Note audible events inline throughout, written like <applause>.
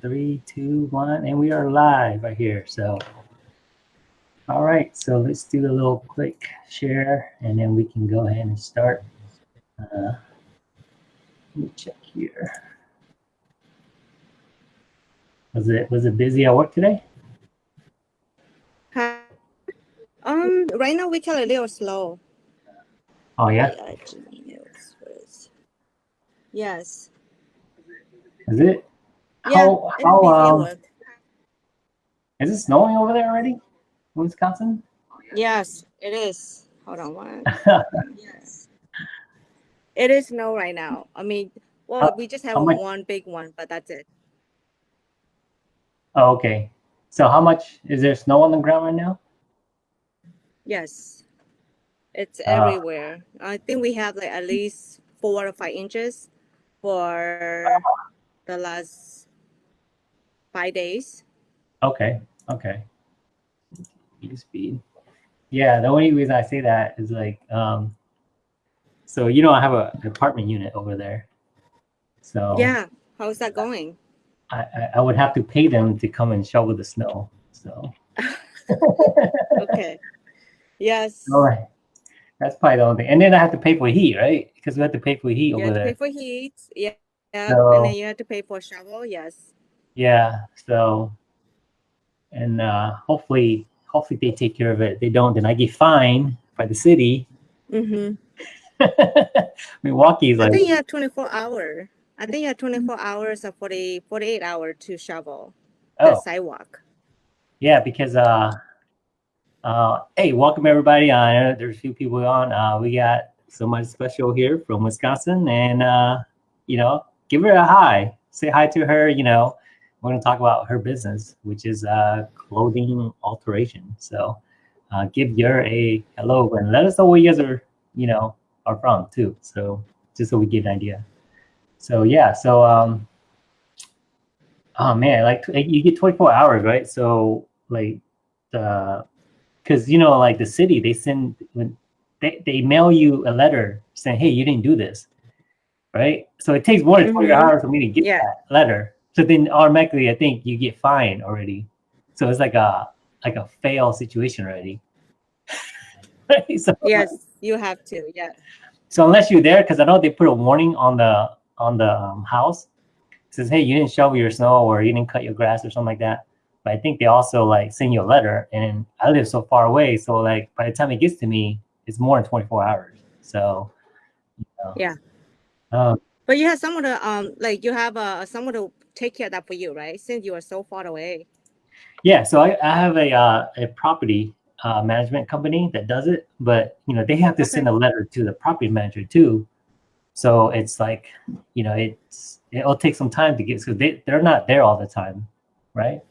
Three, two, one, and we are live right here. So, all right. So let's do a little quick share, and then we can go ahead and start. Uh, let me check here. Was it was it busy at work today? Hi. Um, right now we can a little slow. Oh yeah, Yeah, Jimmy knows first. Yes. is it? Yeah, How it's how um is it snowing over there already? in Wisconsin? Yes, it is. Hold on one. <laughs> Yes. It is snow right now. I mean, well, How- we just have much- one big one, but that's it. oh, okay. So how much is there snow on the ground right now? Yes. It's Ah. everywhere. I think we have like at least four or five inches for the last five days. Okay, okay. Speed, speed. Yeah, the only reason I say that is like, um, so you know, I have a, an apartment unit over there. So Yeah. How's that going? I, I, I would have to pay them to come and shovel the snow. So <laughs> Okay. Yes. <laughs> all right, that's probably the only thing. And then I have to pay for heat, right? Because we have to pay for heat You over have to there. pay for heat. Yeah. Yeah. So- and then you have to pay for shovel. Yes. Yeah. So, and uh, hopefully, hopefully they take care of it. If they don't, then I get fined by the city. Mm-hmm. <laughs> Milwaukee's I like, think you have 24 hour. I think you have 24 hours or 40, 48 hour to shovel the oh, sidewalk. yeah, because uh, uh, hey, welcome everybody. Uh, there's a few people on. Uh, we got somebody special here from Wisconsin, and uh, you know, give her a hi. Say hi to her. You know, we're gonna talk about her business, which is uh, clothing alteration. So, uh, give your a hello and let us know where you guys are. You know, are from too. So, just so we get an idea. So yeah, so um, oh man, like you get 24 hours, right? So like the because you know like the city they send when they, they mail you a letter saying hey you didn't do this right so it takes more than 20 Mhm. hours for me to get Yeah. that letter so then automatically i think you get fined already so it's like a like a fail situation already <laughs> so, <laughs> Yes, you have to. Yeah. so unless you're there because i know they put a warning on the on the um, house it says hey you didn't shovel your snow or you didn't cut your grass or something like that but I think they also like send you a letter, and I live so far away, so like by the time it gets to me, it's more than 24 hours. So, you know. Yeah. Um, But you have someone to um like you have uh someone to take care of that for you, right? Since you are so far away. yeah. So I, I have a uh, a property uh, management company that does it, but you know they have to Okay. send a letter to the property manager too. So it's like, you know, it's it'll take some time to get. So they they're not there all the time, right?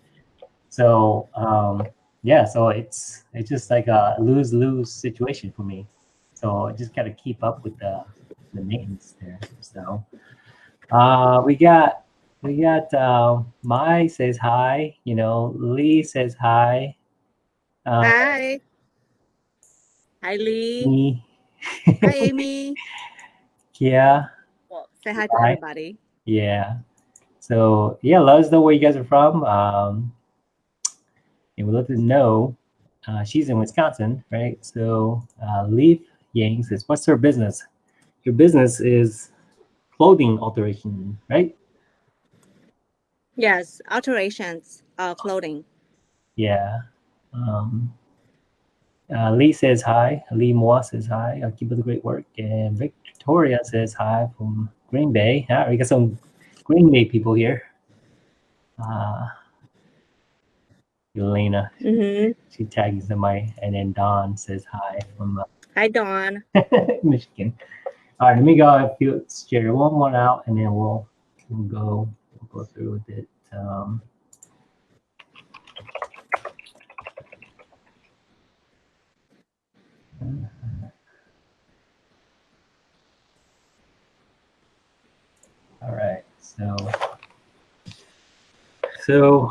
So um, yeah, so it's it's just like a lose lose situation for me. So I just got to keep up with the the maintenance there. So uh, we got we got uh, Mai says hi. You know, Lee says hi. Uh, Hi. Hi Lee. me, Hi <laughs> Amy. yeah, Well, say hi to Hi. everybody. yeah. So yeah, let us know where you guys are from. Um, and we'd love to know. Uh, she's in Wisconsin, right? So uh, Leaf Yang says, "What's her business? Your business is clothing alteration, right? Yes, alterations, uh clothing. Yeah. Um, uh, Lee says hi. Lee Moore says hi. Uh, keep up the great work. And Victoria says hi from Green Bay. Ah, we got some Green Bay people here. Uh, Elena, Mm-hmm. she tags in my, and then Don says hi from uh, Hi Don. <laughs> Michigan. All right, let me go. Share one more out, and then we'll we'll go go through with it. Um, all right, so so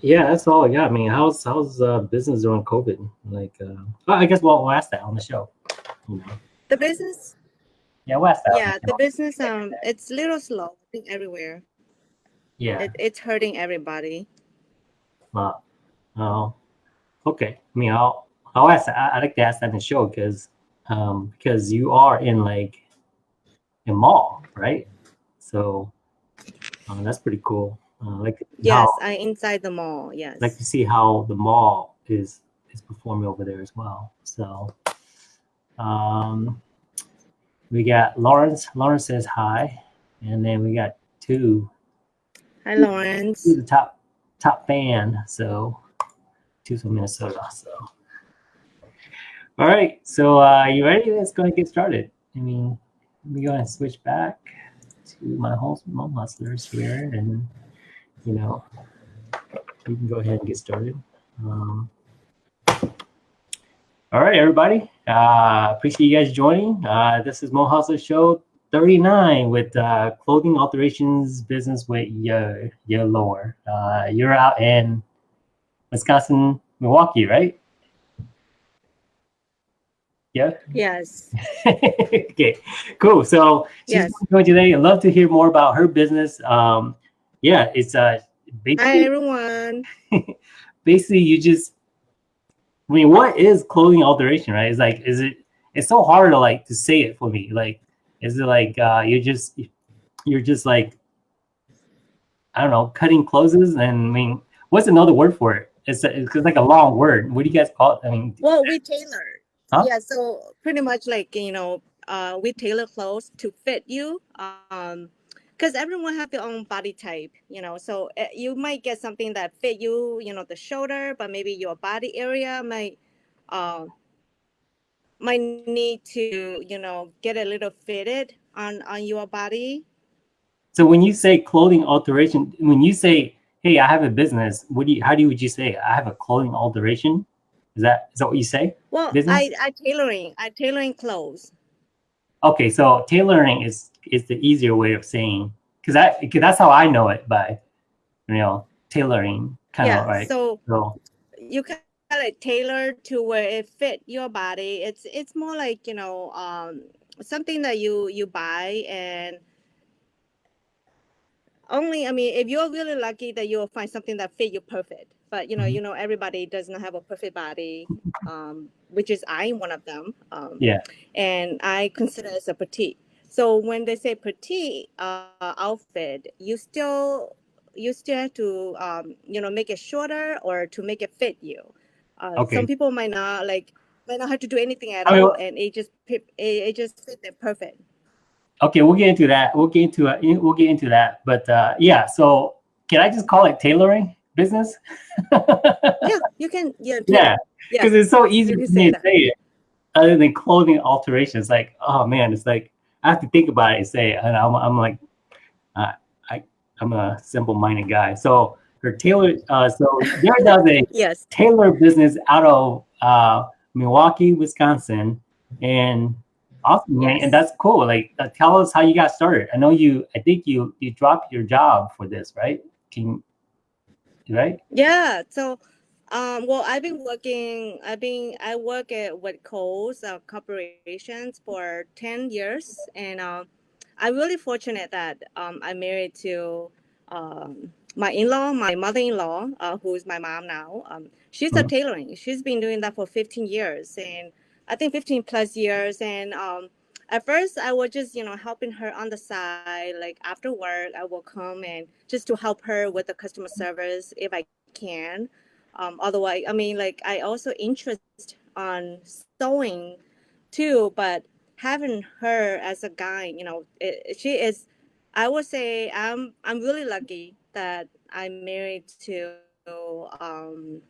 yeah, that's all I got. I mean, how's how's uh, business during COVID? Like, uh, well, I guess we'll, we'll ask that on the show. You know, The business yeah, we'll ask that. yeah, the the business um it's a little slow, I think everywhere. Yeah. It, it's hurting everybody. Well, oh, okay. I mean, I'll I'll ask. I, I like to ask that in the show because um because you are in like a mall, right? So um, that's pretty cool. Uh, like Yes, how, I inside the mall. Yes. like to see how the mall is is performing over there as well. So um we got Lawrence. Lawrence says hi, and then we got two Hi, Lawrence. Who's the top top fan. So two's from Minnesota. So all right. So uh you ready? Let's go and get started. I mean, let me go and switch back to my home mom hustlers here and you know we can go ahead and get started. Um, all right, everybody. Uh, appreciate you guys joining. Uh, this is Hmong Hustler Show 39 with uh, clothing alterations business with your your lower. Uh, you're out in Wisconsin, Milwaukee, right? Yeah. Yes. <laughs> okay. Cool. So she's Yes. going today. I'd love to hear more about her business. Um, yeah, it's uh Hi, everyone. <laughs> basically you just I mean, what is clothing alteration, right? It's like, is it? It's so hard to like to say it for me. Like, is it like uh, you're just you're just like I don't know, cutting clothes? And I mean, what's another word for it? It's, a, it's like a long word. What do you guys call it? I mean, Well, we tailor. Huh? Yeah, so pretty much like you know, uh, we tailor clothes to fit you. Um, because everyone have their own body type, you know. So uh, you might get something that fit you, you know, the shoulder, but maybe your body area might, uh, might need to, you know, get a little fitted on on your body. so when you say clothing alteration, when you say, "Hey, I have a business," what do you? How do you, would you say? I have a clothing alteration. Is that is that what you say? Well, Business? I I tailoring, I tailoring clothes. Okay, so tailoring is is the easier way of saying because that because that's how I know it by you know tailoring kind yeah. of right. So So you can like tailor to where it fit your body it's it's more like you know um something that you you buy and only i mean if you're really lucky that you'll find something that fit you perfect but you know Mhm. you know everybody does not have a perfect body um which is i'm one of them um Yeah. and i consider as a petite so when they say petite uh, outfit you still you still have to um you know make it shorter or to make it fit you uh, Okay. some people might not like might not have to do anything at I mean, all and it just it, it just fit them perfect okay, we'll get into that. We'll get into it. We'll get into that. But uh, yeah, so can I just call it tailoring business? yeah you can yeah <laughs> yeah, yeah because it's so easy you for me say to say it. Other than clothing alterations, like oh man, it's like I have to think about it and say it, and I'm I'm like, uh, I I'm a simple-minded guy. So her tailor, uh, so there does a <laughs> yes tailor business out of uh, Milwaukee, Wisconsin, and awesome. Yes. And that's cool. Like, uh, tell us how you got started. I know you. I think you you dropped your job for this, right? Can right? Yeah. So, um, well, I've been working. I've been. I work at with Kohl's uh, corporations for ten years, and um, I'm really fortunate that um, I'm married to um, my in-law, my mother-in-law, uh, who is my mom now. Um, she's a Mhm. tailoring. She's been doing that for 15 years, and I think 15 plus years. And um, at first, I was just you know helping her on the side, like after work, I will come and just to help her with the customer service if I can. Um, otherwise, I mean, like I also interest on sewing too, but having her as a guide, you know, it, she is. I would say I'm I'm really lucky that I'm married to um,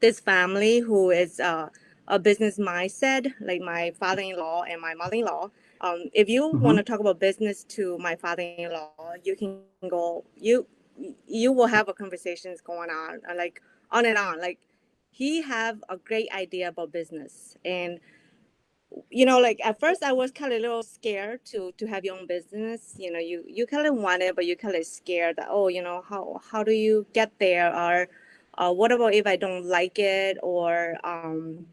this family who is uh, a business mindset, like my father-in-law and my mother-in-law. Um, if you Mhm. want to talk about business to my father-in-law, you can go. You you will have a conversations going on, like on and on. Like he have a great idea about business, and you know, like at first I was kind of a little scared to to have your own business. You know, you you kind of want it, but you kind of scared that oh, you know, how how do you get there, or uh, what about if I don't like it, or um,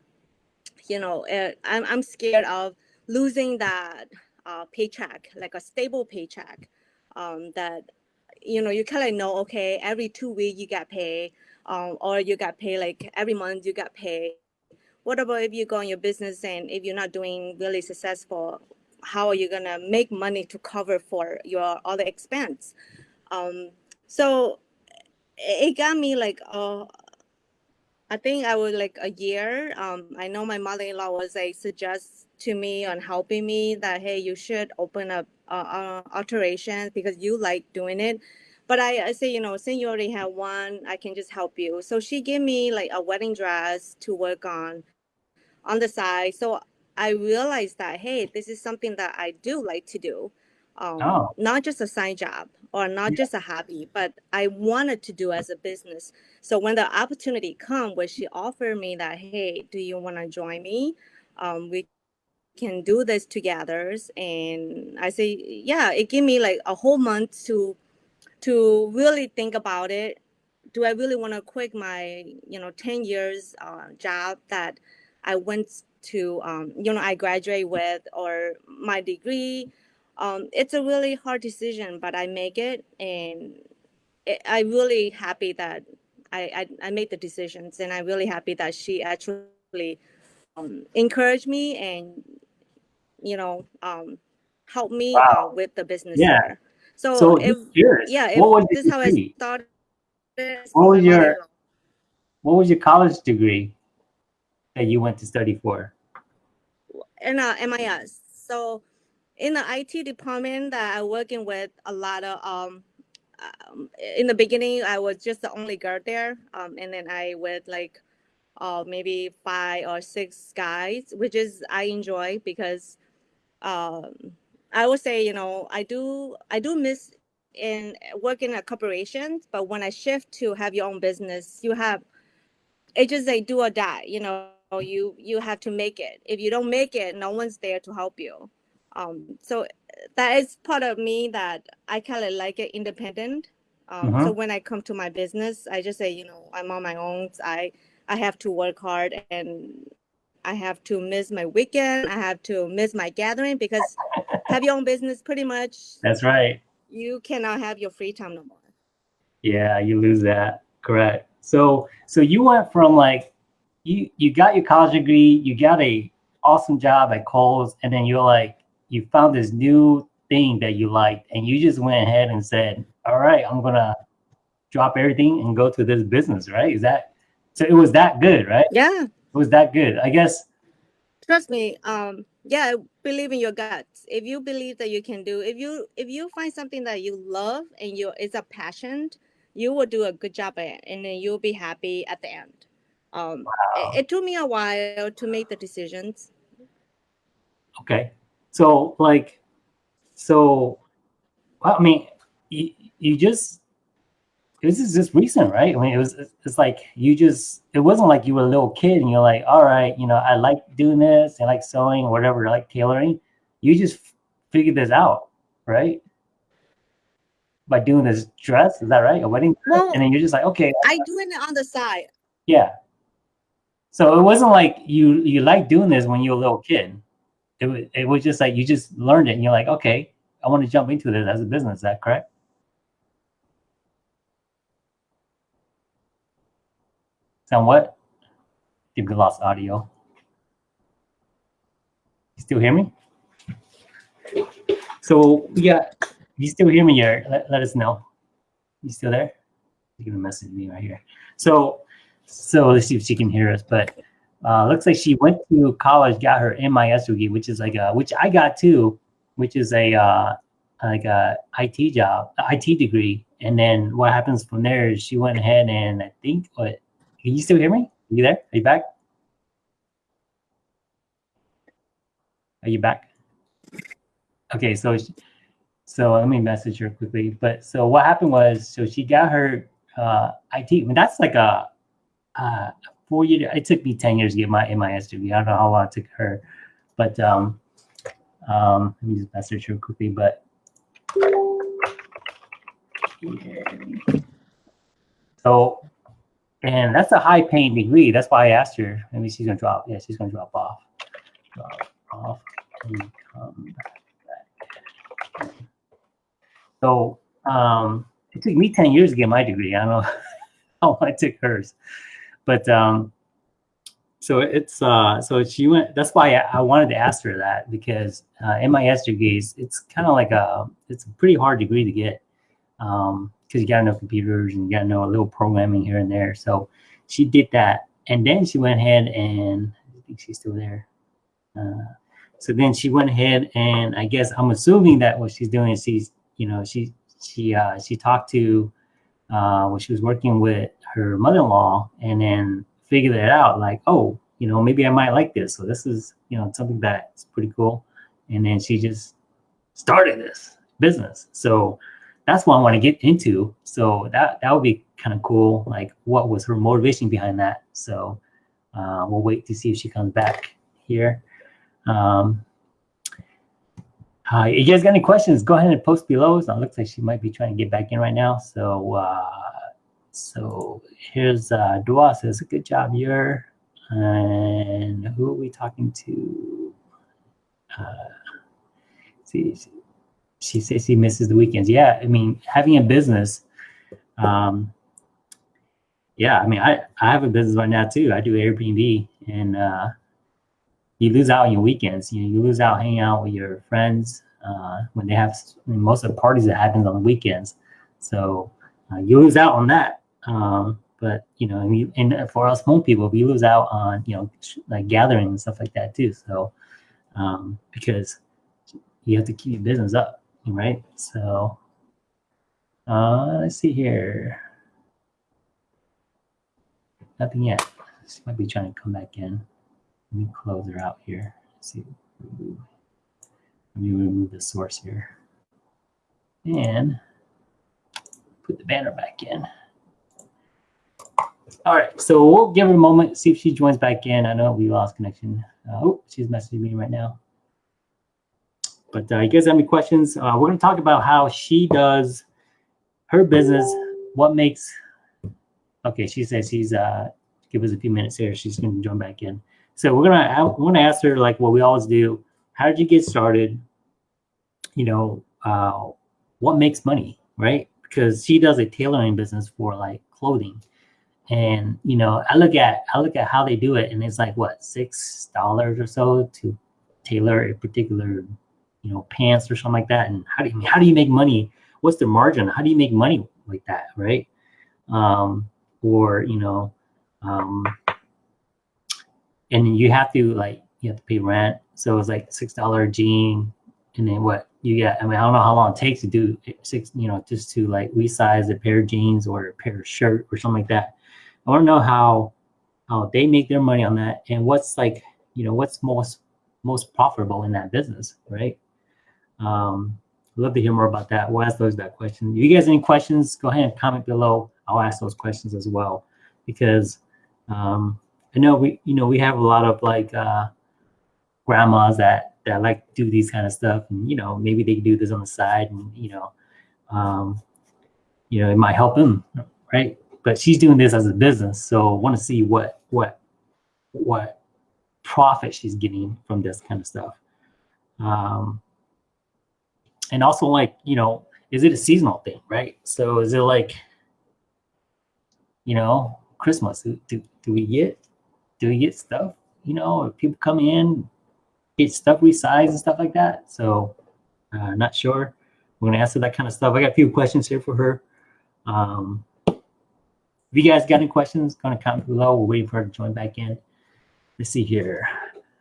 you know, uh, I'm I'm scared of losing that uh, paycheck, like a stable paycheck, um, that you know, you kind of know, okay, every two weeks you get paid, um, or you got paid like every month you got paid. What about if you go on your business and if you're not doing really successful, how are you gonna make money to cover for your other expense? Um, so it got me like, uh, I think I was like a year. Um, I know my mother-in-law was like suggest to me on helping me that hey, you should open up uh, uh, alterations because you like doing it. But I, I say, you know, since you already have one, I can just help you. So she gave me like a wedding dress to work on on the side. So I realized that hey, this is something that I do like to do, um, Oh. not just a side job or not Yeah. just a hobby, but I wanted to do as a business. So when the opportunity come, where she offered me that, hey, do you want to join me? Um, we can do this together, and I say, yeah. It gave me like a whole month to to really think about it. Do I really want to quit my, you know, 10 years uh, job that I went to, um, you know, I graduate with or my degree? Um, it's a really hard decision, but I make it, and it, I'm really happy that I, I I made the decisions, and I'm really happy that she actually um, encouraged me and you know um, helped me uh, with the business Yeah. here. So, So if yeah, if this is how I started. What was your- What was your college degree that you went to study for? in uh, MIS. So in the IT department that I working with a lot of um, um in the beginning I was just the only girl there. Um and then I with like uh maybe five or six guys, which is I enjoy because um I would say, you know, I do I do miss in working at corporations, but when I shift to have your own business, you have it's just like do or die you know you you have to make it. If you don't make it no one's there to help you. Um so that is part of me that i kind of like it independent. Um so when i come to my business i just say you know i'm on my own. I i have to work hard and i have to miss my weekend. I have to miss my gathering because have your own business pretty much. That's right. you cannot have your free time no more. Yeah, you lose that. Correct. So so you went from like you you got your college degree, you got a awesome job at Kohl's, and then you're like you found this new thing that you liked, and you just went ahead and said, "All right, I'm gonna drop everything and go to this business." Right? Is that so? It was that good, right? yeah It was that good. I guess. trust me um yeah believe in your guts if you believe that you can do if you if you find something that you love and you it's a passion you will do a good job at it and then you'll be happy at the end um it, it took me a while to make the decisions Okay. So like, so, well, I mean, you, you just, this is just recent, right? I mean, it was, it's like you just, it wasn't like you were a little kid and you're like, all right, you know, I like doing this, I like sewing or whatever, I like tailoring. You just figured this out, right? By doing this dress, is that right? A wedding dress? Well- and then you're just like, okay, i doing it on the side yeah. So it wasn't like you you liked doing this when you were a little kid. It was it was just like you just learned it and you're like, okay, I want to jump into this as a business. Is that correct? Sound what? Think we lost audio. You still hear me? So yeah, you still hear me here? Let, let us know. You still there? You can message me right here. So so let's see if she can hear us. But uh, looks like she went to college, got her MIS degree, which is like a, which I got too, which is a uh, like a IT job, IT degree. And then what happens from there is she went ahead and I think what can you still hear me? Are you there? Are you back? Are you back? Okay, so she- so let me message her quickly. But so what happened was so she got her uh, IT. I mean, that's like a uh, four year. It took me ten years to get my MIS degree. I don't know how long it took her, but um, um, let me just message her quickly. But so, and that's a high paying degree. That's why I asked her. Maybe she's gonna drop. Yeah, she's gonna drop off. Drop off and come back. So, um, it took me 10 years to get my degree. I don't know <laughs> how I took hers, but um, so it's uh, so she went. That's why I, wanted to ask her that because uh, MIS degrees, it's kind of like a it's a pretty hard degree to get because um, you got to know computers and you got to know a little programming here and there. So she did that, and then she went ahead and I think she's still there. Uh, so then she went ahead and I guess I'm assuming that what she's doing is she's you know she she uh, she talked to uh, when she was working with her mother-in-law and then figured it out like oh you know maybe I might like this. So this is you know something that's pretty cool. And then she just started this business. So that's what I want to get into. So that that would be kind of cool like what was her motivation behind that? So uh, we'll wait to see if she comes back here. Um, uh, you guys got any questions, go ahead and post below. So it looks like she might be trying to get back in right now. So uh, so here's uh, Dua says, good job, you're. And who are we talking to? Uh, see, she says she misses the weekends. Yeah, I mean, having a business, um, yeah, I mean, I, I have a business right now too. I do Airbnb and uh, you lose out on your weekends. You you lose out hanging out with your friends uh, when they have most of the parties that happens on the weekends. So uh, you lose out on that. Um, but you know, and, and, for us Hmong people, we lose out on you know like gathering and stuff like that too. So um, because you have to keep your business up, right? So uh, let's see here. Nothing yet. She might be trying to come back in. Let me close her out here. Let's see. Let me remove the source here. And put the banner back in. All right, so we'll give her a moment, see if she joins back in. I know we lost connection. Uh, oh, she's messaging me right now. But uh, you guys have any questions? Uh, we're going to talk about how she does her business, what makes, okay, she says she's, uh, give us a few minutes here. She's going to join back in. So we're gonna want to ask her like what we always do. How did you get started? You know, uh, what makes money, right? Because she does a tailoring business for like clothing, and you know, I look at I look at how they do it, and it's like what six dollars or so to tailor a particular you know pants or something like that. And how do you how do you make money? What's the margin? How do you make money like that, right? Um, or you know, um, and you have to like you have to pay rent. So it's like six dollar jean, and then what you get. I mean, I don't know how long it takes to do six. You know, just to like resize a pair of jeans or a pair of shirt or something like that. I want to know how how they make their money on that, and what's like you know what's most most profitable in that business, right? Um, I'd love to hear more about that. We'll ask those that question. If you guys any questions, go ahead and comment below. I'll ask those questions as well because um, I know we, you know, we have a lot of like uh, grandmas that that like do these kind of stuff, and you know, maybe they do this on the side, and you know, um, you know, it might help them, right? But she's doing this as a business, so want to see what what what profit she's getting from this kind of stuff. Um, and also, like, you know, is it a seasonal thing, right? So is it like, you know, Christmas? Do, do we get do we get stuff? You know, people come in, get stuff resized and stuff like that. So uh, not sure. We're gonna answer that kind of stuff. I got a few questions here for her. Um, if you guys got any questions, gonna comment below. We're waiting for her to join back in. Let's see here.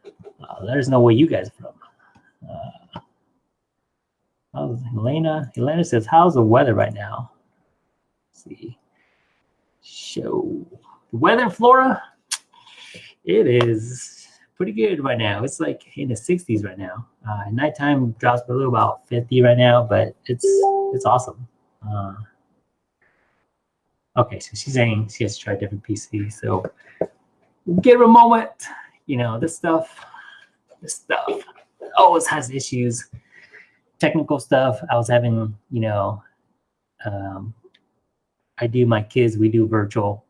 Uh, let us know where you guys are from. Uh, how's Elena? Elena says, how's the weather right now? Let's see. Show the weather in Florida. It is pretty good right now. It's like in the 60s right now. Uh, nighttime drops below about 50 right now, but it's it's awesome. Uh, okay, so she's saying she has to try a different PC. So give her a moment. You know, this stuff, this stuff always has issues. Technical stuff. I was having, you know, um, I do my kids, we do virtual.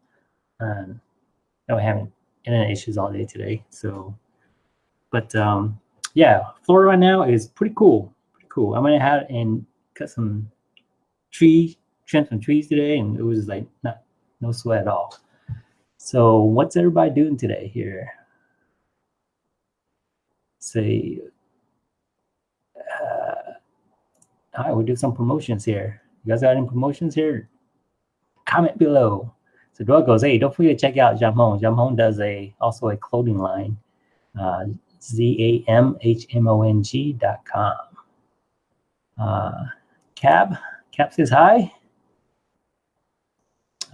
Um, no, I haven't internet issues all day today. So, but um, yeah, Florida right now is pretty cool. Pretty cool. I went gonna and cut some tree trimmed some trees today, and it was like not no sweat at all. So what's everybody doing today here? Say, uh, all right, we'll do some promotions here. You guys got any promotions here? Comment below. So Dora goes, hey, don't forget to check out Jamon. Jamon does a also a clothing line. Uh, Z A M H M O N G dot com. Uh, Cab, Cab says hi.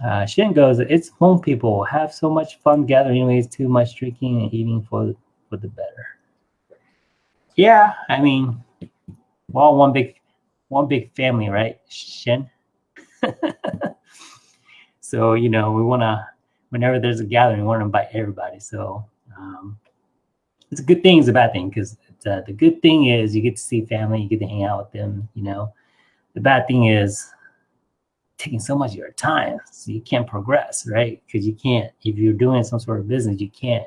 Uh, Shin goes, it's Hmong people have so much fun gathering anyways, too much drinking and eating for, for the better. Yeah, I mean, we're all one big, one big family, right, Shin? <laughs> so, you know, we want to, whenever there's a gathering, we want to invite everybody. So, um, it's a good thing, it's a bad thing, because uh, the good thing is you get to see family, you get to hang out with them, you know. The bad thing is taking so much of your time, so you can't progress, right? Because you can't, if you're doing some sort of business, you can't,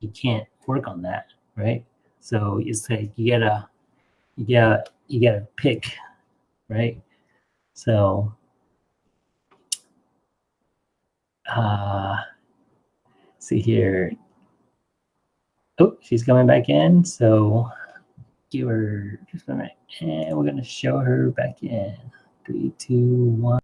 you can't work on that, right? So it's like you gotta, you gotta, you gotta pick, right? So, uh, see here. Oh, she's coming back in. So give her just a minute. And we're going to show her back in. Three, two, one.